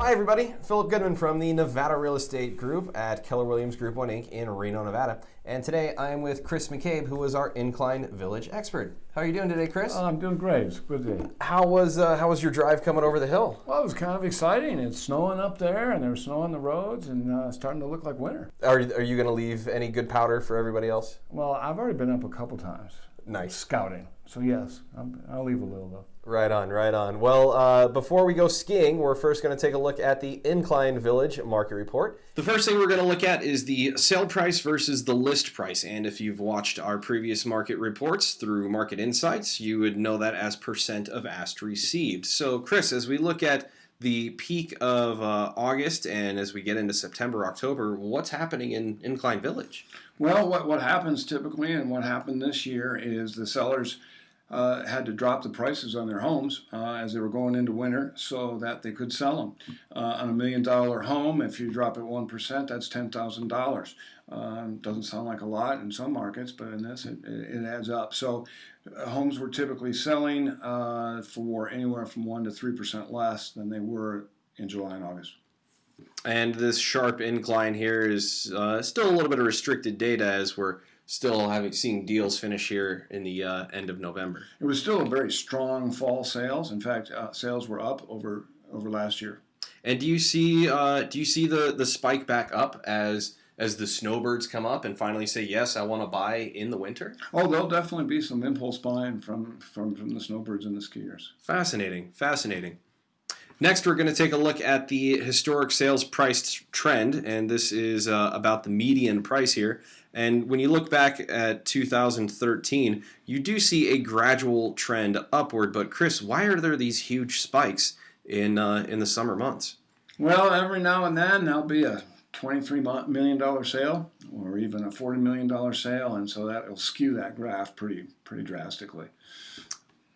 Hi, everybody. Philip Goodman from the Nevada Real Estate Group at Keller Williams Group 1 Inc. in Reno, Nevada. And today I am with Chris McCabe, who is our Incline Village expert. How are you doing today, Chris? Oh, I'm doing great. It's a good day. how was uh, how was your drive coming over the hill? Well, it was kind of exciting. It's snowing up there, and there's snow on the roads, and uh, starting to look like winter. Are, are you going to leave any good powder for everybody else? Well, I've already been up a couple times Nice. scouting, so yes, I'm, I'll leave a little though. Right on, right on. Well, uh, before we go skiing, we're first going to take a look at the Incline Village market report. The first thing we're going to look at is the sale price versus the list price. And if you've watched our previous market reports through Market Insights, you would know that as percent of asked received. So, Chris, as we look at the peak of uh, August and as we get into September, October, what's happening in Incline Village? Well, what, what happens typically and what happened this year is the sellers uh, had to drop the prices on their homes uh, as they were going into winter so that they could sell them. Uh, on a million dollar home, if you drop it 1%, that's $10,000. Um, doesn't sound like a lot in some markets, but in this, it, it adds up. So, uh, homes were typically selling uh, for anywhere from 1% to 3% less than they were in July and August. And this sharp incline here is uh, still a little bit of restricted data as we're still having seeing deals finish here in the uh, end of November. It was still a very strong fall sales. In fact, uh, sales were up over over last year. And do you see uh, do you see the the spike back up as as the snowbirds come up and finally say yes, I want to buy in the winter? Oh, there'll definitely be some impulse buying from from from the snowbirds and the skiers. Fascinating, fascinating. Next, we're going to take a look at the historic sales price trend, and this is uh, about the median price here. And when you look back at 2013, you do see a gradual trend upward. But Chris, why are there these huge spikes in uh, in the summer months? Well, every now and then there'll be a twenty-three million dollar sale, or even a forty million dollar sale, and so that will skew that graph pretty pretty drastically.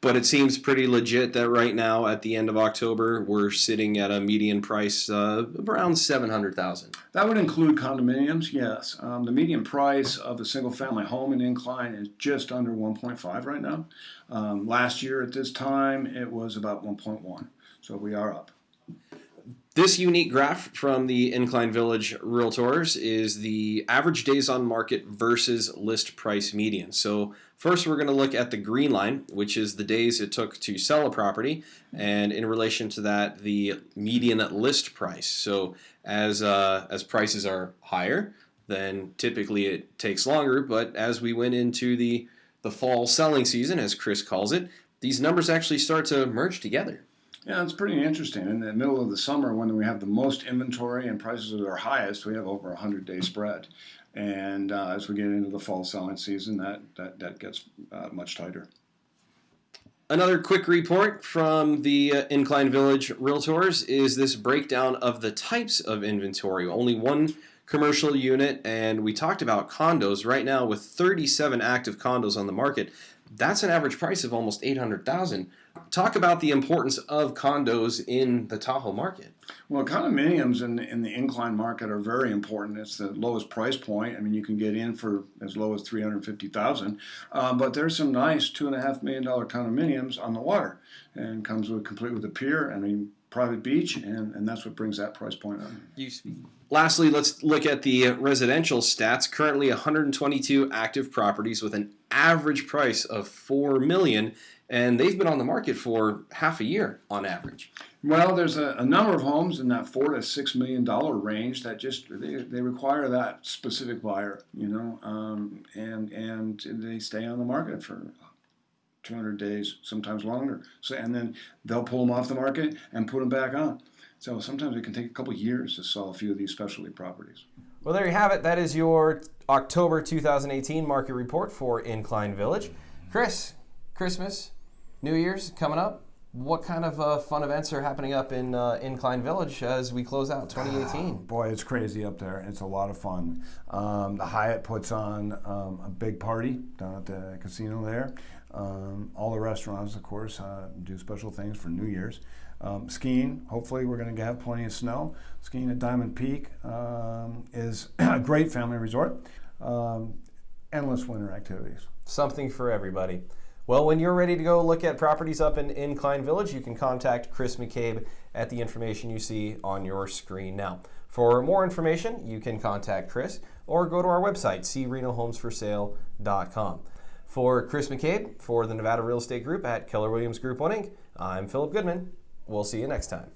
But it seems pretty legit that right now, at the end of October, we're sitting at a median price uh, around seven hundred thousand. That would include condominiums, yes. Um, the median price of a single family home in Incline is just under 1.5 right now. Um, last year at this time, it was about 1.1. So we are up. This unique graph from the Incline Village Realtors is the average days on market versus list price median. So first we're going to look at the green line, which is the days it took to sell a property, and in relation to that, the median list price. So as uh, as prices are higher, then typically it takes longer. But as we went into the the fall selling season, as Chris calls it, these numbers actually start to merge together. Yeah, it's pretty interesting. In the middle of the summer, when we have the most inventory and prices are their highest, we have over a hundred day spread. And uh, as we get into the fall selling season, that that, that gets uh, much tighter. Another quick report from the uh, Incline Village Realtors is this breakdown of the types of inventory. Only one commercial unit, and we talked about condos. Right now, with 37 active condos on the market, that's an average price of almost 800,000. Talk about the importance of condos in the Tahoe market. Well, condominiums in, in the incline market are very important. It's the lowest price point. I mean, you can get in for as low as three hundred fifty thousand, um, but there's some nice two and a half million dollar condominiums on the water, and comes with complete with a pier and a private beach, and, and that's what brings that price point up. Lastly, let's look at the residential stats. Currently, 122 active properties with an average price of four million, and they've been on the market for half a year on average. Well, there's a, a, number of homes in that four to six million dollar range that just they, they require that specific buyer, you know, um, and and they stay on the market for 200 days, sometimes longer. So and then they'll pull them off the market and put them back on. So sometimes it can take a couple years to sell a few of these specialty properties. Well, there you have it. That is your October 2018 market report for Incline Village. Chris, Christmas, New Year's coming up what kind of uh, fun events are happening up in uh, Incline Village as we close out 2018? Oh, boy, it's crazy up there. It's a lot of fun. Um, the Hyatt puts on um, a big party down at the casino there. Um, all the restaurants, of course, uh, do special things for New Year's. Um, skiing, hopefully, we're going to have plenty of snow. Skiing at Diamond Peak um, is a great family resort. Um, endless winter activities. Something for everybody. Well, when you're ready to go look at properties up in Incline Village, you can contact Chris McCabe at the information you see on your screen now. For more information, you can contact Chris or go to our website, crenohomesforsale.com. For Chris McCabe, for the Nevada Real Estate Group at Keller Williams Group 1 Inc., I'm Philip Goodman. We'll see you next time.